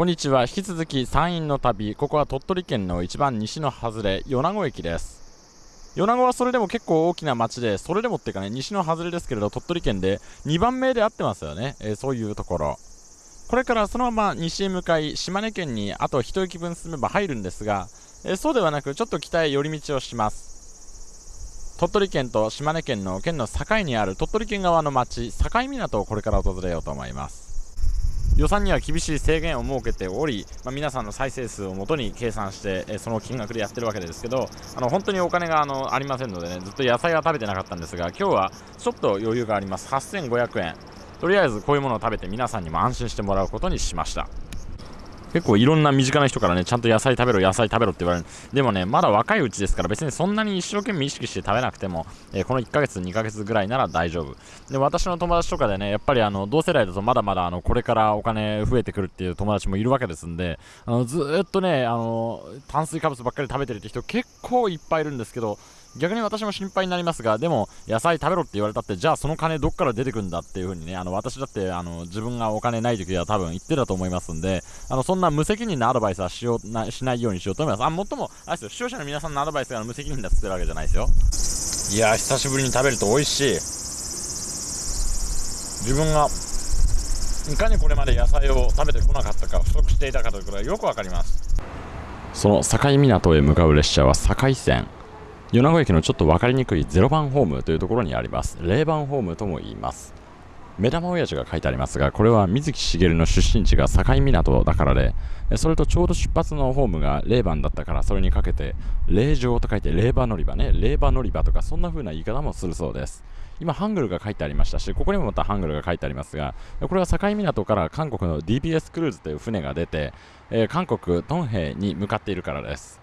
こんにちは。引き続き山陰の旅。ここは鳥取県の一番西の外れ米子駅です。米子はそれでも結構大きな町でそれでもっていうかね西の外れですけれど鳥取県で2番目で合ってますよね、えー、そういうところ。これからそのまま西へ向かい島根県にあと一駅分進めば入るんですが、えー、そうではなくちょっと北へ寄り道をします。鳥取県と島根県の県の境にある鳥取県側の町境港をこれから訪れようと思います。予算には厳しい制限を設けており、まあ、皆さんの再生数をもとに計算して、えその金額でやってるわけですけどあの本当にお金があのありませんのでねずっと野菜は食べてなかったんですが今日はちょっと余裕があります。8500円。とりあえずこういうものを食べて皆さんにも安心してもらうことにしました。結構いろんな身近な人からね、ちゃんと野菜食べろ、野菜食べろって言われる。でもね、まだ若いうちですから、別にそんなに一生懸命意識して食べなくても、えー、この1ヶ月、2ヶ月ぐらいなら大丈夫。で、私の友達とかでね、やっぱりあの、同世代だとまだまだあの、これからお金増えてくるっていう友達もいるわけですんで、あの、ずっとね、あの、炭水化物ばっかり食べてるって人結構いっぱいいるんですけど、逆に私も心配になりますが、でも、野菜食べろって言われたって、じゃあその金どっから出てくんだっていう風にね、あの、私だって、あの、自分がお金ない時は多分言ってたと思いますんで、あの、そんな無責任なアドバイスはしような、しないようにしようと思います。あ、もっとも、あれですよ、視聴者の皆さんのアドバイスが無責任だっつってるわけじゃないですよ。いや久しぶりに食べると美味しい。自分が、いかにこれまで野菜を食べてこなかったか、不足していたかということがよくわかります。その境港へ向かう列車は境線。米子駅のちょっと分かりにくい0番ホームというところにあります。0番ホームとも言います。目玉親父が書いてありますがこれは水木しげるの出身地が境港だからでそれとちょうど出発のホームが0番だったからそれにかけて霊場と書いて霊場乗り場ね。霊場乗り場とかそんな風な言い方もするそうです。今ハングルが書いてありましたしここにもまたハングルが書いてありますがこれは境港から韓国の DBS クルーズという船が出て、えー、韓国トンヘイに向かっているからです。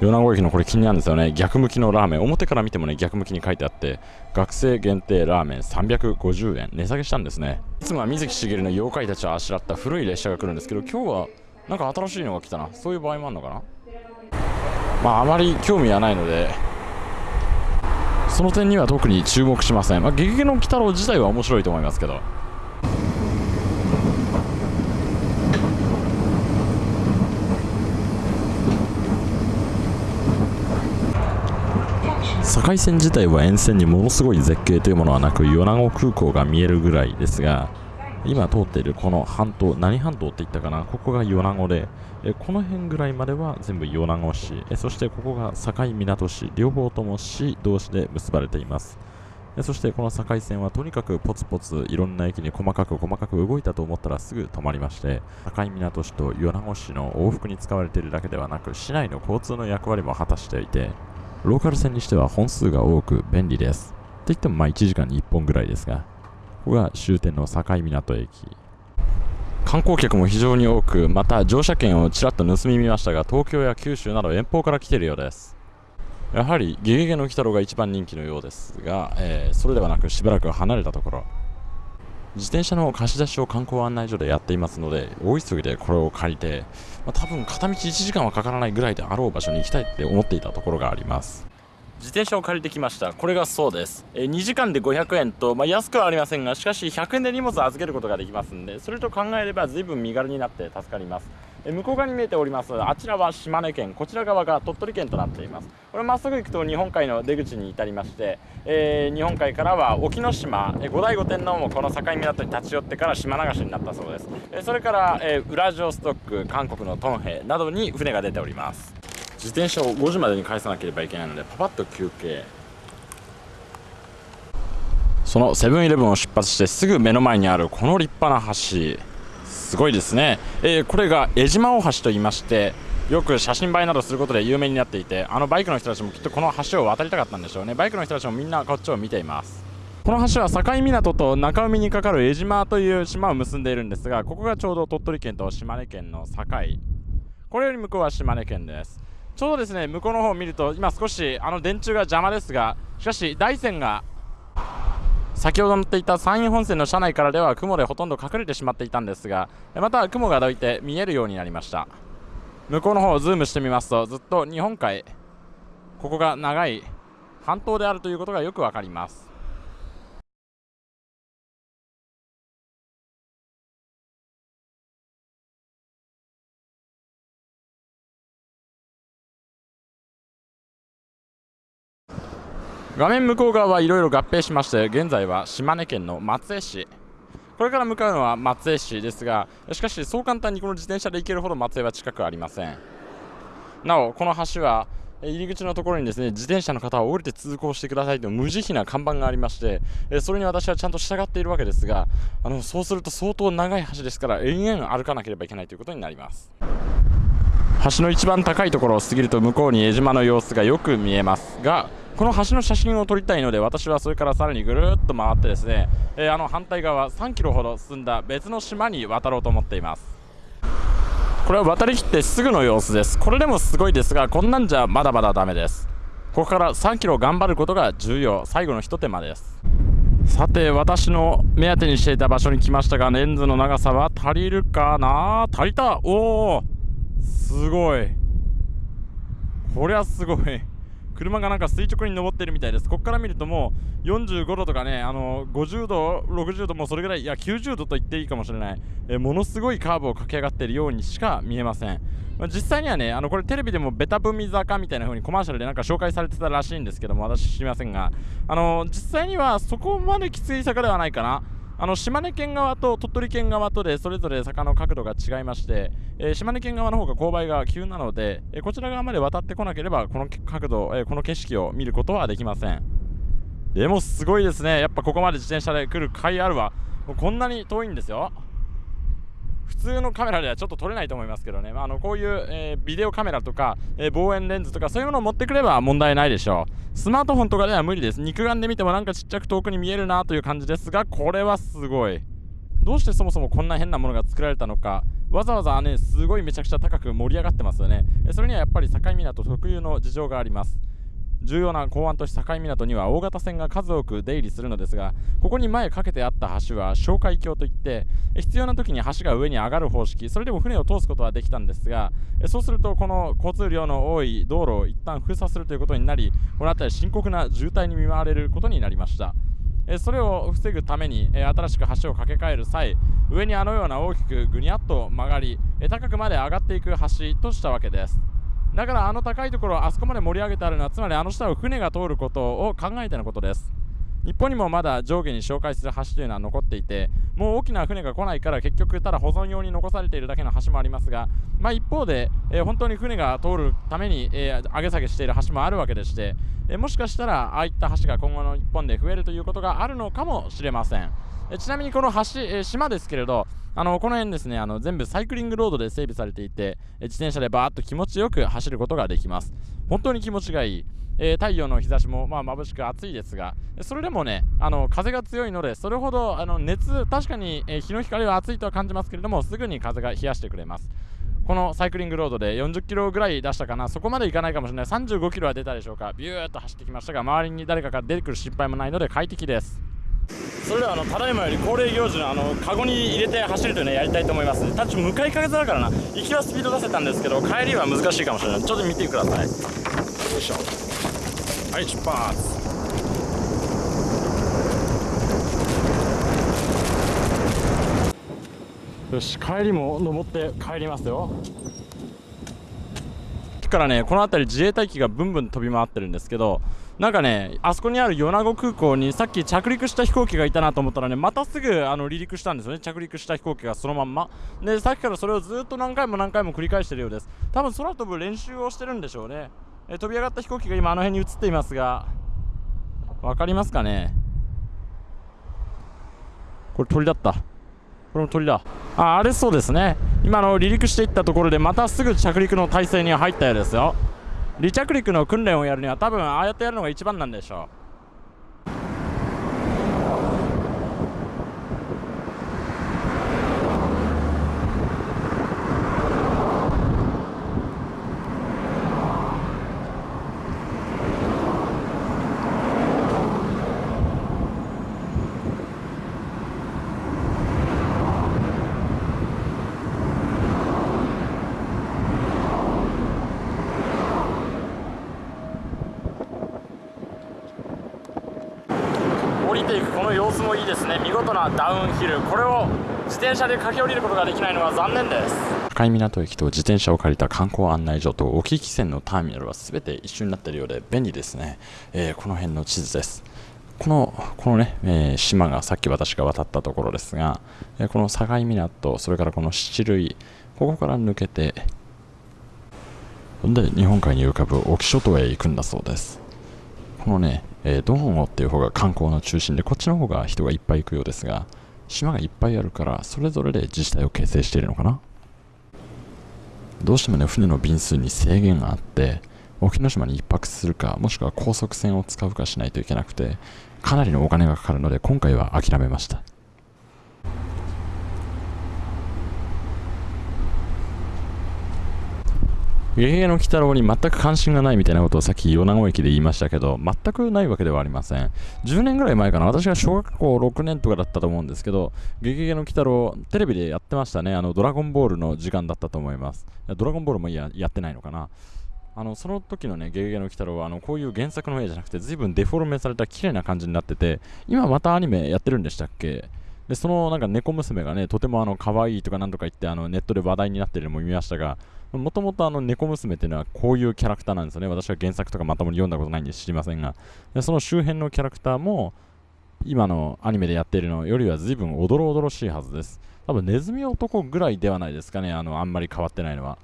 米子駅のこれ気になるんですよね。逆向きのラーメン。表から見てもね逆向きに書いてあって学生限定ラーメン350円。値下げしたんですね。いつもは水木しげるの妖怪たちをあしらった古い列車が来るんですけど今日はなんか新しいのが来たな。そういう場合もあるのかな。まああまり興味はないのでその点には特に注目しません。まあゲゲゲの鬼太郎自体は面白いと思いますけど。境線自体は沿線にものすごい絶景というものはなく米子空港が見えるぐらいですが今通っているこの半島何半島って言ったかな？ここが米子でえこの辺ぐらいまでは全部米子市。えそしてここが境港市両方とも市同士で結ばれています。えそしてこの境線はとにかくポツポツいろんな駅に細かく細かく動いたと思ったらすぐ止まりまして境港市と米子市の往復に使われているだけではなく市内の交通の役割も果たしていてローカル線にしては本数が多く便利です。といってもまあ1時間に1本ぐらいですが、ここが終点の境港駅。観光客も非常に多く、また乗車券をちらっと盗み見ましたが、東京や九州など遠方から来ているようです。やはりゲゲゲの鬼太郎が一番人気のようですが、えー、それではなくしばらく離れたところ、自転車の貸し出しを観光案内所でやっていますので大急ぎでこれを借りて、まあ、多分片道1時間はかからないぐらいであろう場所に行きたいって思っていたところがあります。自転車を借りてきました。これがそうです、え2時間で500円と、まあ、安くはありませんがしかし100円で荷物を預けることができますんでそれと考えれば随分身軽になって助かります。向こう側に見えておりますあちらは島根県こちら側が鳥取県となっています。これまっすぐ行くと日本海の出口に至りまして、えー、日本海からは沖ノ島五代五天皇もこの境港に立ち寄ってから島流しになったそうです、えそれから、えー、ウラジオストック韓国のトンヘなどに船が出ております。自転車を5時までに返さなければいけないのでパパッと休憩。そのセブンイレブンを出発してすぐ目の前にあるこの立派な橋。すごいですね、えー、これが江島大橋と言いましてよく写真映えなどすることで有名になっていてあのバイクの人たちもきっとこの橋を渡りたかったんでしょうね。バイクの人たちもみんなこっちを見ています。この橋は境港と中海にかかる江島という島を結んでいるんですがここがちょうど鳥取県と島根県の境。これより向こうは島根県です。ちょうどですね向こうの方を見ると今少しあの電柱が邪魔ですがしかし大山が先ほど乗っていた山陰本線の車内からでは雲でほとんど隠れてしまっていたんですがまた雲がどいて見えるようになりました。向こうの方をズームしてみますとずっと日本海ここが長い半島であるということがよくわかります。画面向こう側はいろいろ合併しまして現在は島根県の松江市。これから向かうのは松江市ですがしかしそう簡単にこの自転車で行けるほど松江は近くありません。なおこの橋は入り口のところにですね自転車の方は降りて通行してくださいと無慈悲な看板がありましてそれに私はちゃんと従っているわけですがあのそうすると相当長い橋ですから延々歩かなければいけないということになります。橋の一番高いところを過ぎると向こうに江島の様子がよく見えますがこの橋の写真を撮りたいので私はそれからさらにぐるっと回ってですね、えー、あの反対側3キロほど進んだ別の島に渡ろうと思っています。これは渡りきってすぐの様子です。これでもすごいですがこんなんじゃまだまだダメです。ここから3キロ頑張ることが重要。最後のひと手間です。さて私の目当てにしていた場所に来ましたがレンズの長さは足りるかな？足りた。おおすごい。こりゃすごい。車がなんか垂直に登ってるみたいです。ここから見るともう45度とかねあの50度60度もうそれぐらいいや90度と言っていいかもしれない。えものすごいカーブを駆け上がっているようにしか見えません、まあ、実際にはねあのこれテレビでもベタ踏み坂みたいな風にコマーシャルでなんか紹介されてたらしいんですけども私知りませんがあの実際にはそこまできつい坂ではないかな。あの島根県側と鳥取県側とでそれぞれ坂の角度が違いまして、えー、島根県側の方が勾配が急なので、えー、こちら側まで渡ってこなければこの角度、えー、この景色を見ることはできません。でもすごいですね。やっぱここまで自転車で来る甲斐あるわ。こんなに遠いんですよ。普通のカメラではちょっと撮れないと思いますけどね、まあ、あのこういう、えー、ビデオカメラとか、えー、望遠レンズとかそういうものを持ってくれば問題ないでしょう。スマートフォンとかでは無理です。肉眼で見てもなんかちっちゃく遠くに見えるなという感じですがこれはすごい。どうしてそもそもこんな変なものが作られたのか。わざわざねすごいめちゃくちゃ高く盛り上がってますよね。それにはやっぱり境港特有の事情があります。重要な港湾都市境港には大型船が数多く出入りするのですがここに前かけてあった橋は哨戒橋といって必要な時に橋が上に上がる方式それでも船を通すことはできたんですがそうするとこの交通量の多い道路を一旦封鎖するということになりこの辺り深刻な渋滞に見舞われることになりました。それを防ぐために新しく橋を架け替える際上にあのような大きくぐにゃっと曲がり高くまで上がっていく橋としたわけです。だからあの高いところをあそこまで盛り上げてあるのはつまりあの下を船が通ることを考えてのことです。日本にもまだ上下に紹介する橋というのは残っていてもう大きな船が来ないから結局ただ保存用に残されているだけの橋もありますが、まあ、一方で、えー、本当に船が通るために、えー、上げ下げしている橋もあるわけでして、えー、もしかしたらああいった橋が今後の日本で増えるということがあるのかもしれません、えちなみにこの橋、え島ですけれどあのこの辺ですねあの全部サイクリングロードで整備されていてえ自転車でバーッと気持ちよく走ることができます。本当に気持ちがいい。えー、太陽の日差しもまあ眩しく暑いですがそれでもねあの風が強いのでそれほどあの熱確かに、えー、日の光は暑いとは感じますけれどもすぐに風が冷やしてくれます。このサイクリングロードで40キロぐらい出したかな。そこまでいかないかもしれない。35キロは出たでしょうか。ビューっと走ってきましたが周りに誰かが出てくる心配もないので快適です。それではあのただいまより恒例行事のあのカゴに入れて走るというのをやりたいと思います。ただち向かい風だからな。行きはスピード出せたんですけど帰りは難しいかもしれない。ちょっと見てください。よいしょ。はい出発。よし帰りも登って帰りますよ。からねこの辺り自衛隊機がブンブン飛び回ってるんですけどなんかねあそこにある米子空港にさっき着陸した飛行機がいたなと思ったらねまたすぐあの離陸したんですよね。着陸した飛行機がそのまんま。でさっきからそれをずっと何回も何回も繰り返してるようです。多分空飛ぶ練習をしてるんでしょうね。え飛び上がった飛行機が今あの辺に映っていますが。分かりますかね？これ鳥だった。これも鳥だ。ああれそうですね。今の離陸していったところでまたすぐ着陸の体勢に入ったようですよ。離着陸の訓練をやるには多分ああやってやるのが一番なんでしょう。の様子もいいですね。見事なダウンヒル。これを自転車で駆け下りることができないのは残念です。境港駅と自転車を借りた観光案内所と沖汽船のターミナルは全て一緒になっているようで便利ですね、えー、この辺の地図です。このこのね、えー、島がさっき私が渡ったところですが、えー、この境港それからこの七類ここから抜けてで日本海に浮かぶ沖諸島へ行くんだそうです。このね、えー、ドンオっていう方が観光の中心でこっちの方が人がいっぱい行くようですが島がいっぱいあるからそれぞれで自治体を形成しているのかな？どうしてもね船の便数に制限があって沖ノ島に1泊するかもしくは高速船を使うかしないといけなくてかなりのお金がかかるので今回は諦めました。ゲゲゲの鬼太郎に全く関心がないみたいなことをさっき米子駅で言いましたけど、全くないわけではありません。10年ぐらい前かな、私が小学校6年とかだったと思うんですけど、ゲゲゲの鬼太郎、テレビでやってましたね。あの、ドラゴンボールの時間だったと思います。ドラゴンボールもややってないのかな。あのその時のね、ゲゲゲの鬼太郎はあのこういう原作の絵じゃなくて、随分デフォルメされた綺麗な感じになってて、今またアニメやってるんでしたっけ？で、そのなんか猫娘がね、とてもあの可愛いとかなんとか言ってあのネットで話題になってるのも見ましたが、もともとあの猫娘っていうのはこういうキャラクターなんですよね。私は原作とかまともに読んだことないんで知りませんが。でその周辺のキャラクターも今のアニメでやっているのよりは随分おどろおどろしいはずです。多分ネズミ男ぐらいではないですかね。あのあんまり変わってないのは。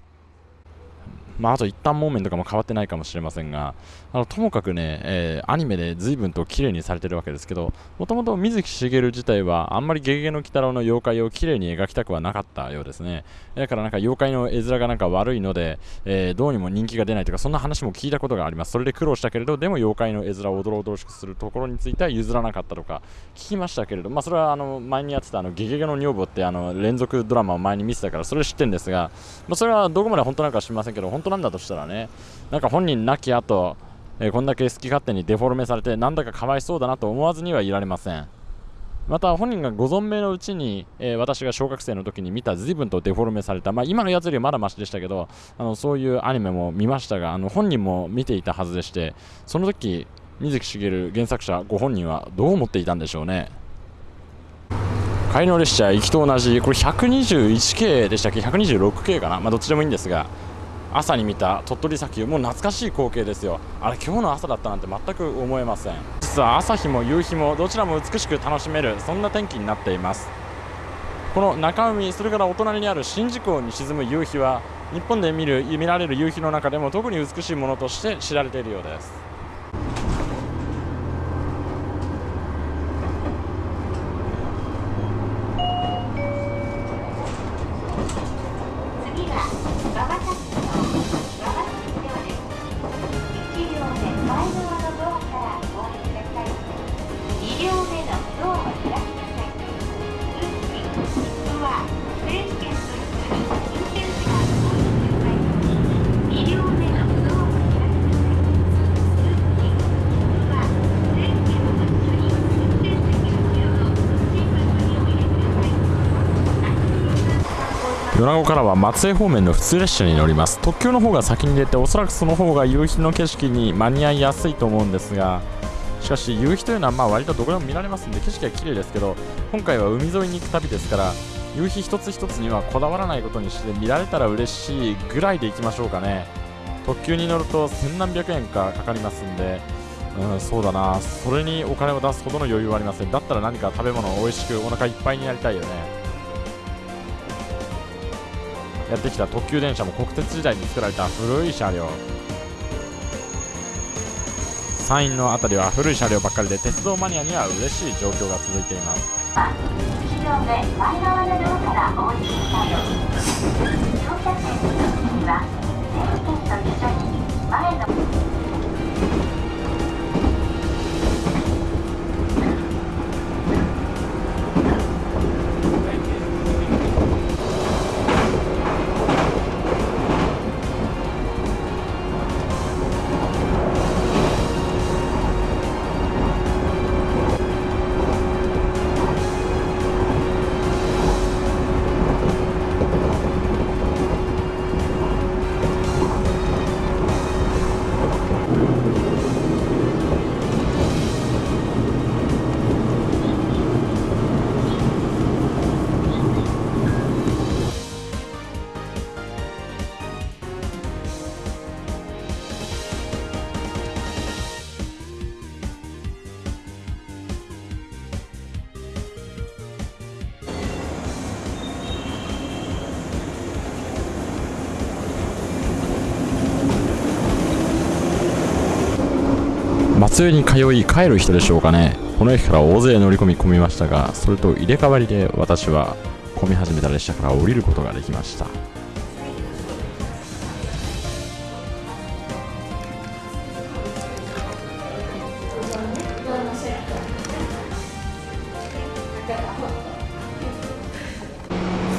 まあ、あと一旦モーメンとかも変わってないかもしれませんが、あのともかくね、えー、アニメで随分と綺麗にされてるわけですけど、もともと水木しげる自体はあんまりゲゲゲの鬼太郎の妖怪を綺麗に描きたくはなかったようですね。だからなんか妖怪の絵面がなんか悪いので、えー、どうにも人気が出ないとか、そんな話も聞いたことがあります。それで苦労したけれど、でも妖怪の絵面をおどろおどろしくするところについては譲らなかったとか聞きましたけれど、まあ、それはあの前にやってたあのゲゲゲの女房ってあの連続ドラマを前に見てたから、それ知ってるんですが、まあ、それはどこまで本当なのか知りませんけど、本当なんだとしたらね、なんか本人亡き後、えー、こんだけ好き勝手にデフォルメされてなんだかかわいそうだなと思わずにはいられません。また本人がご存命のうちに、えー、私が小学生の時に見た随分とデフォルメされた、まあ、今のやつよりはまだましでしたけどあのそういうアニメも見ましたがあの本人も見ていたはずでしてその時水木しげる原作者ご本人はどう思っていたんでしょうね。帰りの列車行きと同じ。これ 121K でしたっけ？126K かな、まあ、どっちでもいいんですが。朝に見た鳥取砂丘もう懐かしい光景ですよ。あれ今日の朝だったなんて全く思えません。実は朝日も夕日もどちらも美しく楽しめるそんな天気になっています。この中海それからお隣にある宍道湖に沈む夕日は日本で見る見られる夕日の中でも特に美しいものとして知られているようです。米子からは松江方面の普通列車に乗ります。特急の方が先に出ておそらくその方が夕日の景色に間に合いやすいと思うんですがしかし夕日というのはまあ割とどこでも見られますんで景色は綺麗ですけど今回は海沿いに行く旅ですから夕日一つ一つにはこだわらないことにして見られたら嬉しいぐらいで行きましょうかね。特急に乗ると千何百円かかかりますんでうん、そうだな。それにお金を出すほどの余裕はありません。だったら何か食べ物を美味しくお腹いっぱいになりたいよね。やってきた特急電車も国鉄時代に作られた古い車両。山陰の辺りは古い車両ばっかりで鉄道マニアには嬉しい状況が続いています。松江に通い帰る人でしょうかね。この駅から大勢乗り込み込みましたがそれと入れ替わりで私は混み始めた列車から降りることができました。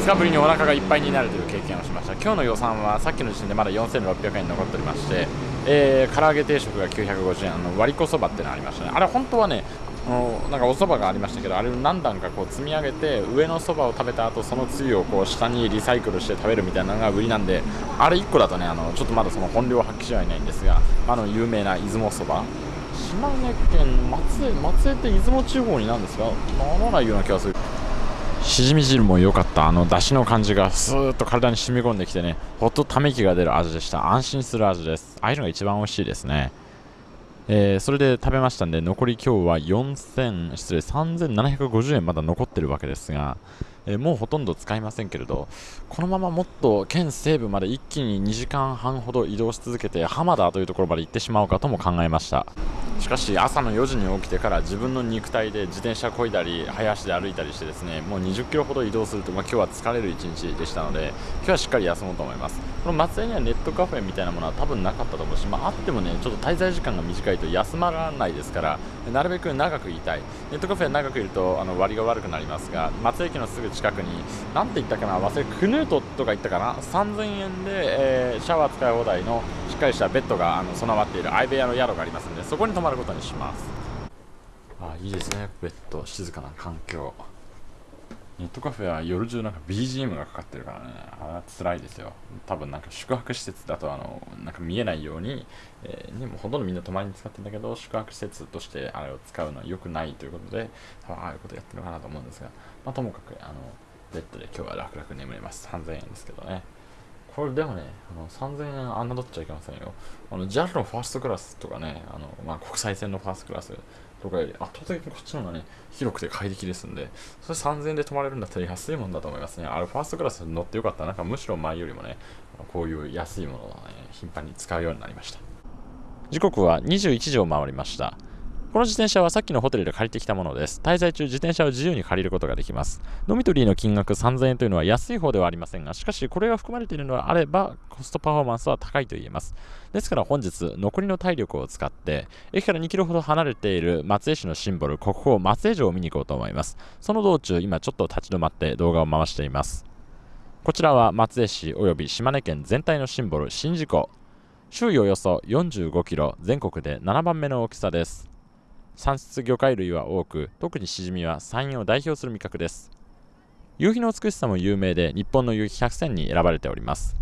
2日ぶりにお腹がいっぱいになるという経験をしました。今日の予算はさっきの時点でまだ4600円残っておりましてえー、唐揚げ定食が950円。あの割り子そばってのありましたね。あれ本当はねあのなんかお蕎麦がありましたけどあれを何段かこう積み上げて上のそばを食べた後そのつゆをこう下にリサイクルして食べるみたいなのが売りなんであれ1個だとねあのちょっとまだその本領発揮してはいないんですがあの有名な出雲そば。島根県松江松江って出雲地方になんですかならないような気がする。しじみ汁も良かった。あの出汁の感じがスーッと体に染み込んできてね。ほっとため息が出る味でした。安心する味です。ああいうのが一番美味しいですね。えー、それで食べましたんで残り今日は4000失礼3750円まだ残ってるわけですが、えー、もうほとんど使いませんけれどこのままもっと県西部まで一気に2時間半ほど移動し続けて浜田というところまで行ってしまおうかとも考えました。しかし朝の4時に起きてから自分の肉体で自転車こいだり早足で歩いたりしてですねもう20キロほど移動すると、まあ、今日は疲れる一日でしたので今日はしっかり休もうと思います。この松江にはネットカフェみたいなものは多分なかったと思うし、まあ、あってもねちょっと滞在時間が短いと休まらないですからなるべく長くいたい。ネットカフェ長くいるとあの割が悪くなりますが松江駅のすぐ近くになんて言ったかな忘れクヌートとか言ったかな3000円で、えー、シャワー使い放題のしっかりしたベッドがあの備わっている相部屋の宿がありますのでそこに泊まることにします。あいいですね。ベッド静かな環境。ネットカフェは夜中なんか BGM がかかってるからね。あ辛いですよ。多分なんか宿泊施設だとあのなんか見えないように、えー、ね、もうほとんどみんな泊まりに使ってるんだけど宿泊施設としてあれを使うのは良くないということで多分ああいうことやってるのかなと思うんですが、まあ、ともかくあのベッドで今日は楽々眠れます。3000円ですけどね。これでもね、あの3000円侮っちゃいけませんよ。あの JAL のファーストクラスとかね、あのまあ、国際線のファーストクラスとかより圧倒的にこっちの方がね、広くて快適ですんで、それ3000円で泊まれるんだったら安いもんだと思いますね。あれファーストクラスに乗ってよかった。なんかむしろ前よりもね、こういう安いものを、ね、頻繁に使うようになりました。時刻は21時を回りました。この自転車はさっきのホテルで借りてきたものです。滞在中、自転車を自由に借りることができます。ドミトリーの金額3000円というのは安い方ではありませんが、しかしこれが含まれているのであれば、コストパフォーマンスは高いと言えます。ですから本日、残りの体力を使って、駅から2キロほど離れている松江市のシンボル、国宝松江城を見に行こうと思います。その道中、今ちょっと立ち止まって動画を回しています。こちらは松江市及び島根県全体のシンボル、宍道湖。周囲およそ45キロ、全国で7番目の大きさです。産出魚介類は多く特にシジミは山陰を代表する味覚です。夕日の美しさも有名で日本の夕日100選に選ばれております。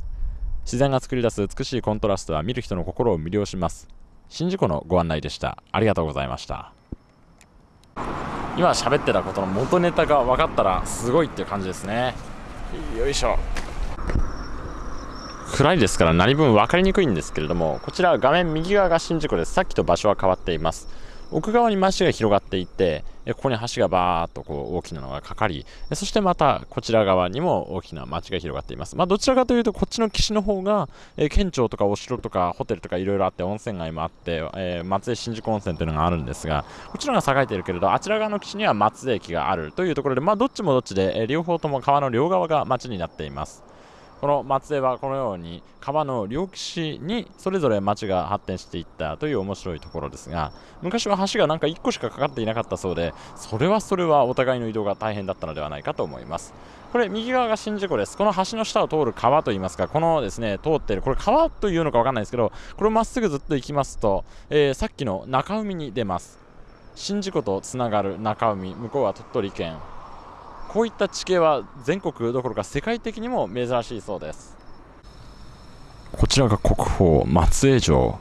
自然が作り出す美しいコントラストは見る人の心を魅了します。宍道湖のご案内でした。ありがとうございました。今喋ってたことの元ネタが分かったらすごいっていう感じですね。よいしょ。暗いですから何分分かりにくいんですけれどもこちら画面右側が宍道湖です。さっきと場所は変わっています。奥側に町が広がっていてここに橋がバーっとこう大きなのがかかりそしてまたこちら側にも大きな町が広がっています、まあ、どちらかというとこっちの岸の方が、え県庁とかお城とかホテルとかいろいろあって温泉街もあって、えー、松江新宿温泉というのがあるんですがこちらが栄えているけれどあちら側の岸には松江駅があるというところで、まあ、どっちもどっちで、え両方とも川の両側が町になっています。この松江はこのように川の両岸にそれぞれ町が発展していったという面白いところですが昔は橋がなんか1個しかかかっていなかったそうでそれはそれはお互いの移動が大変だったのではないかと思います。これ右側が宍道湖です。この橋の下を通る川といいますかこのですね通っているこれ川というのか分かんないですけどこれをまっすぐずっと行きますと、えー、さっきの中海に出ます。宍道湖とつながる中海向こうは鳥取県。こういった地形は全国どころか世界的にも珍しいそうです。こちらが国宝松江城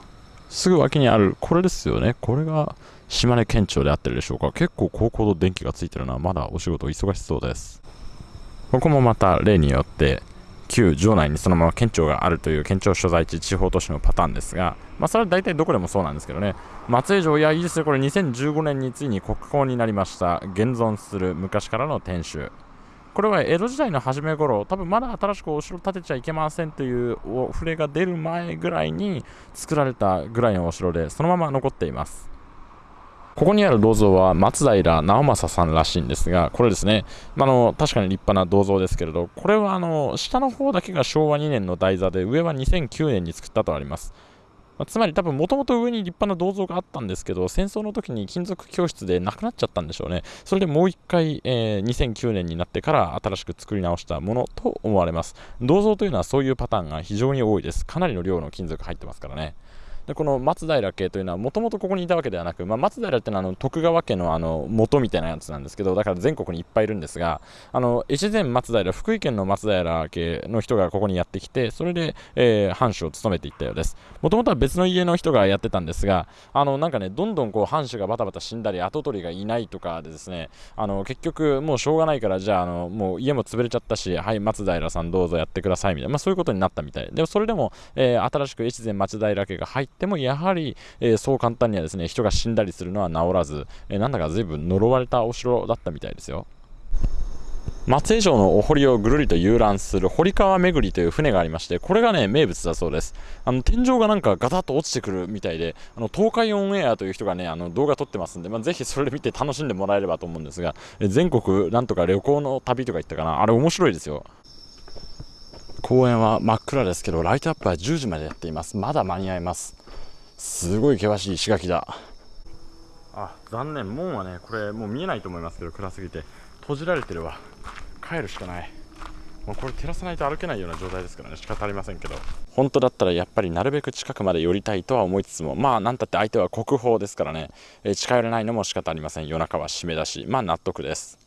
すぐ脇にあるこれですよね。これが島根県庁であってるでしょうか。結構高校の電気がついてるのはまだお仕事忙しそうです。ここもまた例によって旧城内にそのまま県庁があるという県庁所在地地方都市のパターンですが、まあ、それは大体どこでもそうなんですけどね。松江城いやいいですねこれ2015年についに国宝になりました現存する昔からの天守。これは江戸時代の初め頃多分まだ新しくお城建てちゃいけませんというお触れが出る前ぐらいに作られたぐらいのお城でそのまま残っています。ここにある銅像は松平直政さんらしいんですが、これですね、まあの確かに立派な銅像ですけれど、これはあの下の方だけが昭和2年の台座で、上は2009年に作ったとあります。まあ、つまり多分もともと上に立派な銅像があったんですけど、戦争の時に金属教室でなくなっちゃったんでしょうね。それでもう一回、えー、2009年になってから新しく作り直したものと思われます。銅像というのはそういうパターンが非常に多いです。かなりの量の金属入ってますからね。でこの松平家というのはもともとここにいたわけではなく、まあ、松平っていうのはあの徳川家のあの元みたいなやつなんですけどだから全国にいっぱいいるんですがあの越前松平福井県の松平家の人がここにやってきてそれで、えー、藩主を務めていったようです。もともとは別の家の人がやってたんですがあのなんかねどんどんこう藩主がバタバタ死んだり跡取りがいないとかでですねあの結局もうしょうがないからじゃああのもう家も潰れちゃったしはい松平さんどうぞやってくださいみたいな、まあ、そういうことになったみたい。でもそれでも、えー、新しく越前松平家が入ってもやはりえー、そう簡単にはですね人が死んだりするのは治らず、えー、なんだか随分呪われたお城だったみたいですよ。松江城のお堀をぐるりと遊覧する堀川巡りという船がありましてこれがね名物だそうです。あの天井がなんかガタッと落ちてくるみたいであの東海オンエアという人がねあの動画撮ってますんで、まあ、ぜひそれで見て楽しんでもらえればと思うんですが全国なんとか旅行の旅とか言ったかな？あれ面白いですよ。公園は真っ暗ですけどライトアップは10時までやっています。まだ間に合います。すごい険しい石垣だ。あ残念。門はねこれもう見えないと思いますけど暗すぎて。閉じられてるわ。帰るしかない。もうこれ照らさないと歩けないような状態ですからね。仕方ありませんけど。本当だったらやっぱりなるべく近くまで寄りたいとは思いつつもまあ何たって相手は国宝ですからね、え近寄れないのも仕方ありません。夜中は締めだし。まあ納得です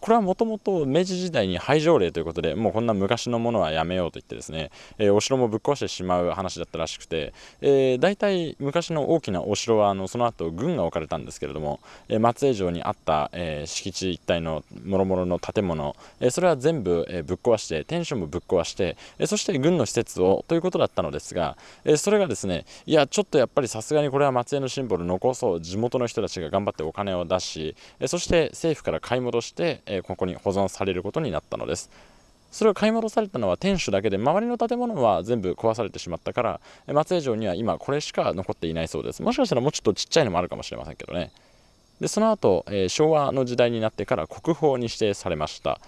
これはもともと明治時代に廃城令ということでもうこんな昔のものはやめようと言ってですね、えー、お城もぶっ壊してしまう話だったらしくて、えー、大体昔の大きなお城はあのその後軍が置かれたんですけれども、えー、松江城にあった、えー、敷地一帯のもろもろの建物、え、それは全部、え、ぶっ壊して天守もぶっ壊して、え、そして軍の施設をということだったのですが、え、それがですねいやちょっとやっぱりさすがにこれは松江のシンボル残そう地元の人たちが頑張ってお金を出し、え、そして政府から買い戻してえここに保存されることになったのです。それを買い戻されたのは天守だけで周りの建物は全部壊されてしまったから松江城には今これしか残っていないそうです。もしかしたらもうちょっとちっちゃいのもあるかもしれませんけどね。でその後、えー、昭和の時代になってから国宝に指定されました。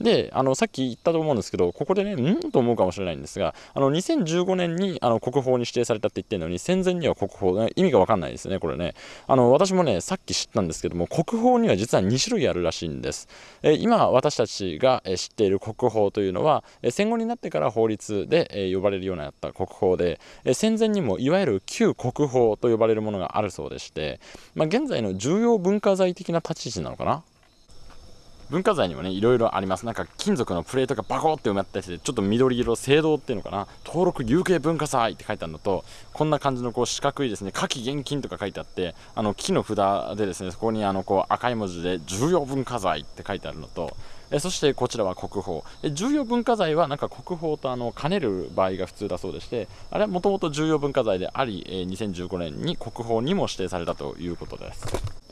であのさっき言ったと思うんですけどここでねん？と思うかもしれないんですがあの2015年にあの国宝に指定されたって言ってるのに戦前には国宝意味が分かんないですねこれね。あの私もねさっき知ったんですけども国宝には実は2種類あるらしいんです、え今私たちが知っている国宝というのは戦後になってから法律で呼ばれるようになった国宝で戦前にもいわゆる旧国宝と呼ばれるものがあるそうでして、まあ、現在の重要文化財的な立ち位置なのかな文化財にもねいろいろあります。なんか金属のプレートがバコって埋まったりしてちょっと緑色青銅っていうのかな。登録有形文化財って書いてあるのとこんな感じのこう四角いですね夏季現金とか書いてあってあの木の札でですねそこにあのこう赤い文字で重要文化財って書いてあるのとえそしてこちらは国宝。え重要文化財はなんか国宝とあの兼ねる場合が普通だそうでしてあれはもともと重要文化財であり、え2015年に国宝にも指定されたということです。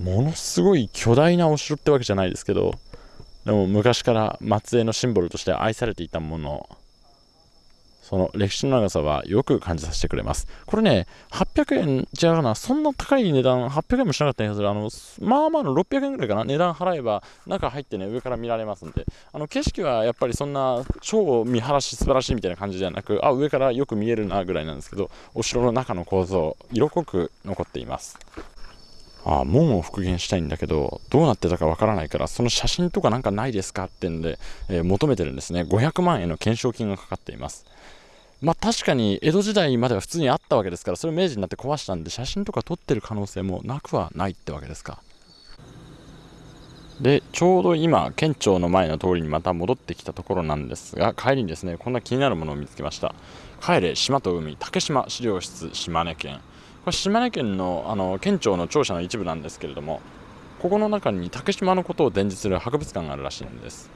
ものすごい巨大なお城ってわけじゃないですけどでも昔から松江のシンボルとして愛されていたものその歴史の長さはよく感じさせてくれます。これね、800円じゃうな、そんな高い値段、800円もしなかった気がする。あの、まあまあの600円ぐらいかな、値段払えば中入ってね、上から見られますんで、あの景色はやっぱりそんな超見晴らし素晴らしいみたいな感じではなく、あ、上からよく見えるなぐらいなんですけど、お城の中の構造、色濃く残っています。あ門を復元したいんだけどどうなってたかわからないからその写真とかなんかないですかってんで、えー、求めてるんですね。500万円の懸賞金がかかっています。まあ確かに江戸時代までは普通にあったわけですからそれを明治になって壊したんで写真とか撮ってる可能性もなくはないってわけですか。でちょうど今県庁の前の通りにまた戻ってきたところなんですが帰りにですねこんな気になるものを見つけました。帰れ島と海。竹島資料室島根県。これ島根県のあの県庁の庁舎の一部なんですけれどもここの中に竹島のことを伝授する博物館があるらしいんです。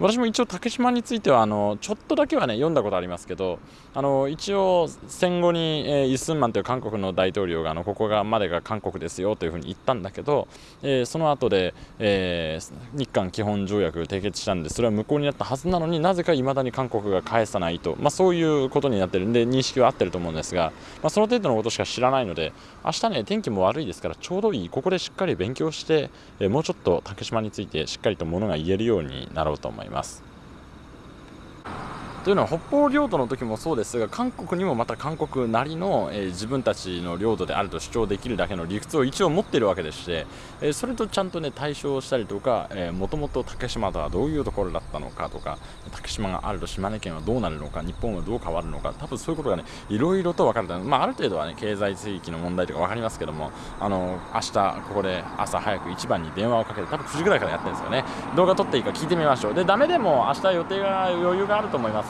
私も一応竹島についてはあのちょっとだけはね読んだことありますけどあの一応戦後に、えー、イ・スンマンという韓国の大統領があのここがまでが韓国ですよというふうに言ったんだけど、えー、その後で、えー、日韓基本条約締結したんでそれは無効になったはずなのになぜかいまだに韓国が返さないと、まあ、そういうことになってるんで認識は合ってると思うんですが、まあ、その程度のことしか知らないので明日ね天気も悪いですからちょうどいい。ここでしっかり勉強して、えもうちょっと竹島についてしっかりとものが言えるようになろうと思います。ます。というのは北方領土の時もそうですが韓国にもまた韓国なりの、えー、自分たちの領土であると主張できるだけの理屈を一応持っているわけでして、えー、それとちゃんとね対象したりとかもともと竹島とはどういうところだったのかとか竹島があると島根県はどうなるのか日本はどう変わるのか多分そういうことがねいろいろと分かるまあ、ある程度はね経済水域の問題とか分かりますけどもあの明日ここで朝早く一番に電話をかけて多分9時ぐらいからやってるんですよね動画撮っていいか聞いてみましょうでダメでも明日予定が余裕があると思います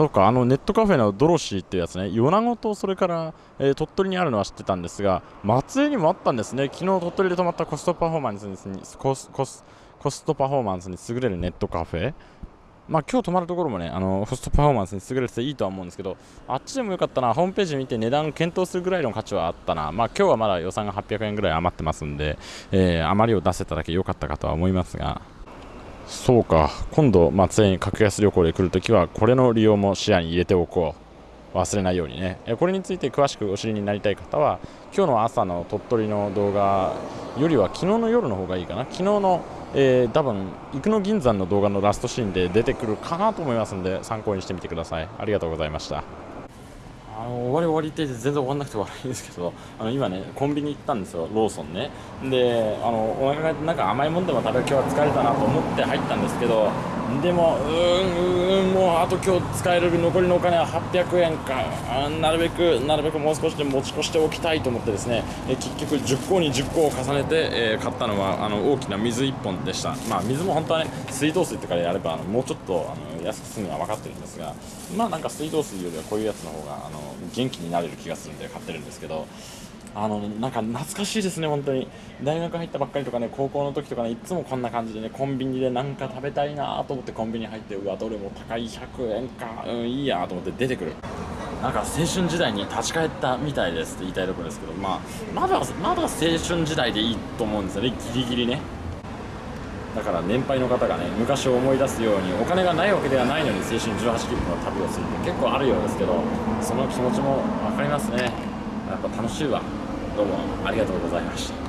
そうか、あのネットカフェのドロシーっていうやつね、米子とそれから、えー、鳥取にあるのは知ってたんですが、松江にもあったんですね、昨日鳥取で泊まったコストパフォーマンスにコスコスコストパフォーマンスに優れるネットカフェ。まあ今日泊まるところもね、あのコストパフォーマンスに優れてていいとは思うんですけど、あっちでもよかったな、ホームページ見て値段検討するぐらいの価値はあったな、まあ今日はまだ予算が800円ぐらい余ってますんで、えー、余りを出せただけ良かったかとは思いますが。そうか。今度松江に格安旅行で来るときはこれの利用も視野に入れておこう。忘れないようにね。これについて詳しくお知りになりたい方は今日の朝の鳥取の動画よりは昨日の夜の方がいいかな。昨日の、えー、多分生野銀山の動画のラストシーンで出てくるかなと思いますので参考にしてみてください。ありがとうございました。あの終わり終わりって全然終わんなくて悪いんですけどあの今ねコンビニ行ったんですよローソンね。であのお腹がなんか甘いもんでも食べる今日は疲れたなと思って入ったんですけどでもうーんうーんもうあと今日使える残りのお金は800円か。なるべくなるべくもう少しで持ち越しておきたいと思ってですね。え結局10個に10個を重ねて、えー、買ったのはあの大きな水1本でした。まあ水も本当はね水道水とかでやればもうちょっとあの安く済むのは分かってるんですがまあなんか水道水よりはこういうやつの方があの元気になれる気がするんで買ってるんですけどあのなんか懐かしいですね、本当に大学入ったばっかりとかね高校の時とかねいつもこんな感じでねコンビニでなんか食べたいなと思ってコンビニ入ってうわどれも高い100円か、うん、いいやと思って出てくるなんか青春時代に立ち返ったみたいですって言いたいところですけど、まあ、まだまだ青春時代でいいと思うんですよね、ギリギリね。だから年配の方がね昔を思い出すようにお金がないわけではないのに青春18切符の旅をするって結構あるようですけどその気持ちも分かりますね。やっぱ楽しいわ。どうもありがとうございました。